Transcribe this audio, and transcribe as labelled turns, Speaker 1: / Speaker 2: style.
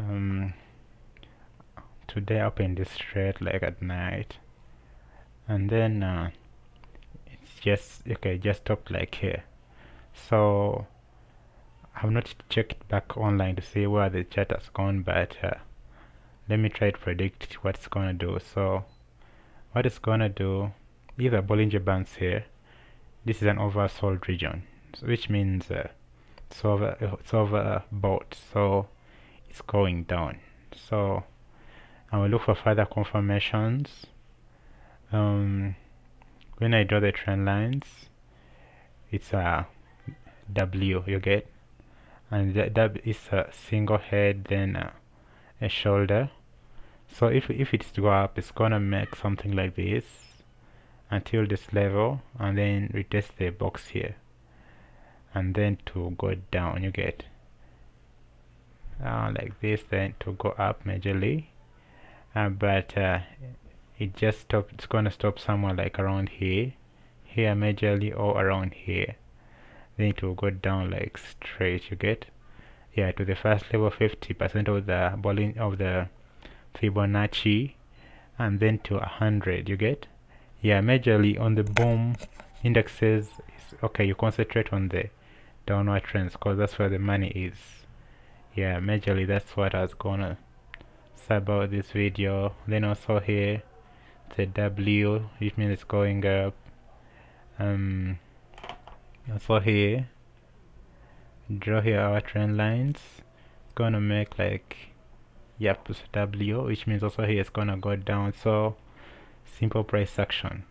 Speaker 1: um, today I opened this trade like at night. And then uh, it's just okay just stopped like here. So I've not checked back online to see where the chart has gone but uh, let me try to predict what it's gonna do. So what it's gonna do these are Bollinger Bands here. This is an oversold region which means uh, it's over it's overbought so it's going down. So I will look for further confirmations. Um, when I draw the trend lines it's a W you get? And that is a single head then a, a shoulder. So if, if it's to go up it's gonna make something like this until this level and then retest the box here. And then to go down you get uh, like this then to go up majorly uh, but uh, it just stop it's gonna stop somewhere like around here here majorly or around here. Then it will go down like straight you get? Yeah to the first level 50% of the bowling of the Fibonacci and then to 100 you get? Yeah majorly on the boom indexes okay you concentrate on the downward trends because that's where the money is yeah majorly that's what I was gonna say about this video. Then also here the W which means it's going up. Um also here draw here our trend lines. Gonna make like yep W which means also here it's gonna go down. So simple price action